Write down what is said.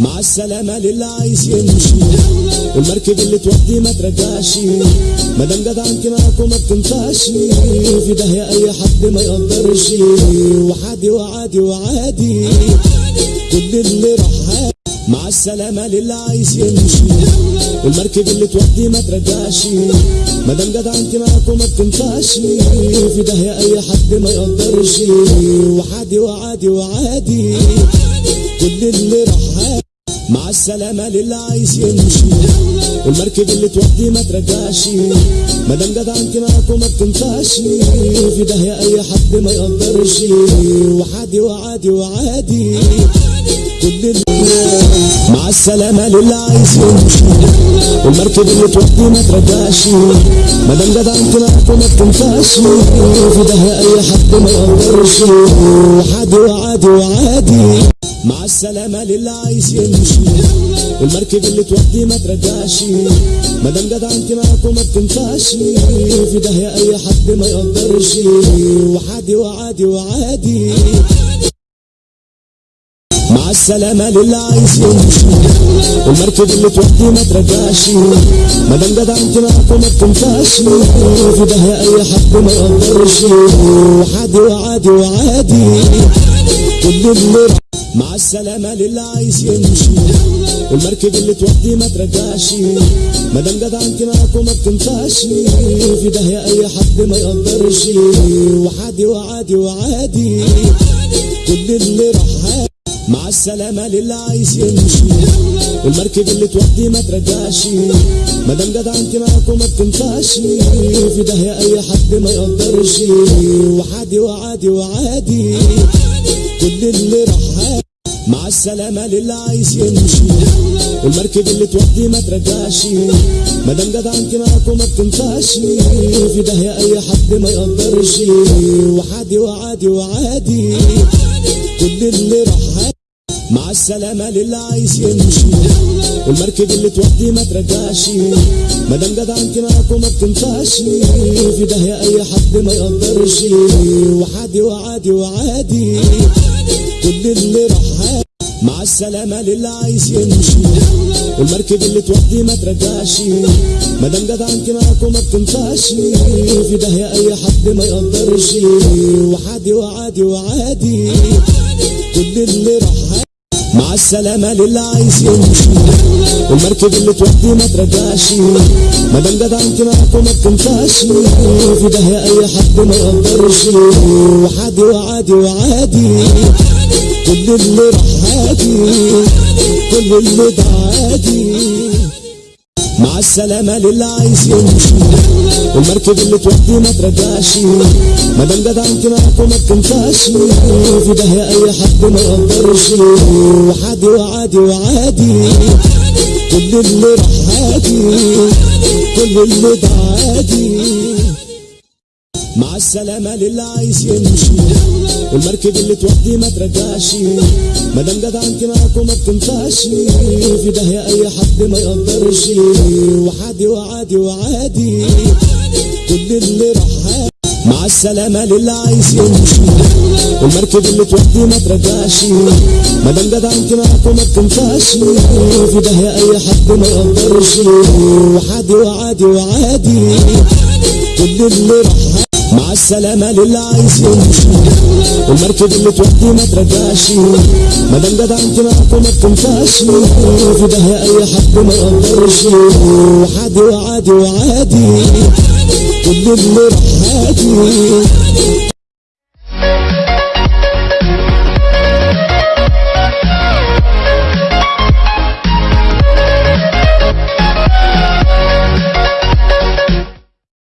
مع السلامة للي عايز يمشي والمركب اللي تودي ما ترجعش. مادام جدع انت معاك وما بتنفعش. في داهية أي حد ما يقدرش. وحادي وعادي وعادي. كل اللي راح مع السلامة للي عايز يمشي والمركب اللي تودي ما ترجعش. مادام جدع انت معاك وما بتنفعش. في داهية أي حد ما يقدرش. وحادي وعادي وعادي. كل اللي راح مع السلامة للي عايز يمشي والمركب اللي تودي ما ترجعش. مادام جدع انت معاك وما بتنفعش. في داهية أي حد ما يقدرش. وحادي وعادي وعادي. كل مع السلامة للي عايز يمشي والمركب اللي تودي ما ترجعش. مادام جدع انت معاك وما بتنفعش. في داهية أي حد ما يقدرش. وحادي وعادي وعادي. مع السلامة للي عايز يمشي والمركب اللي تودي ما ترجعش. مادام جدع انت معاك وما بتنفعش في داهية أي حد ما يقدرش. وحادي وعادي وعادي. مع السلامة للي عايز يمشي والمركب اللي تودي ما ترجعش. مادام جدع انت معاك وما بتنفعش في داهية أي حد ما يقدرش. وحادي وعادي وعادي. كل اللي مع السلامة للي عايز يمشي والمركب اللي تودي ما ترجعش. مادام جدع انت معاك وما بتنفعش في داهية أي حد ما يقدرش. وحادي وعادي وعادي. كل اللي راح مع السلامة للي عايز يمشي والمركب اللي تودي ما ترجعش. مادام جدع انت معاك وما بتنفعش في داهية أي حد ما يقدرش. وحادي وعادي وعادي. كل اللي راح مع السلامة للي عايز يمشي والمركب اللي تودي ما ترجعش. مادام جدع انت معاك وما بتنفعش. في داهية أي حد ما يقدرش. وحادي وعادي وعادي. كل اللي راح مع السلامة للي عايز يمشي والمركب اللي تودي ما ترجعش. مادام جدع انت معاك وما بتنفعش. في داهية أي حد ما يقدرش. وعادي وعادي راح مع السلامة للي عايز يمشي والمركب اللي تودي ما ترجعش. مادام جدع انت معاك وما بتنفعش. في داهية أي حد ما يقدرش. وحادي وعادي وعادي. كل اللي راح مع السلامة للي عايز يمشي والمركب اللي تودي ما ترجعش. مادام جدع انت معاك وما بتنفعش. في داهية أي حد ما يقدرش. وحادي وعادي وعادي. كل اللي رحادي كل اللي بعادي مع السلامة للي عايز يمشي والمركب اللي تودي ما ترجعش مادام جدع انت معاك وما بتنفعش في داهية اي حد ما يقدرش وحادي وعادي وعادي كل اللي رحادي كل اللي بعادي مع السلامة للي عايز يمشي والمركب اللي تودي ما ترجعش. مادام جدع انت معاك وما بتنفعش. في داهية أي حد ما يقدرش. وحادي وعادي وعادي. كل اللي راح مع السلامة للي عايز يمشي والمركب اللي تودي ما ترجعش. مادام جدع انت معاك وما بتنفعش. في داهية أي حد ما يقدرش. وحادي وعادي وعادي. كل اللي راح مع السلامة للي عايز يمشي والمركب اللي تودي ما ترجعش مادام جدع انت معاك وما بتنفعش في داهية أي حد ما يقدرش. وحادي وعادي وعادي. كل اللي راح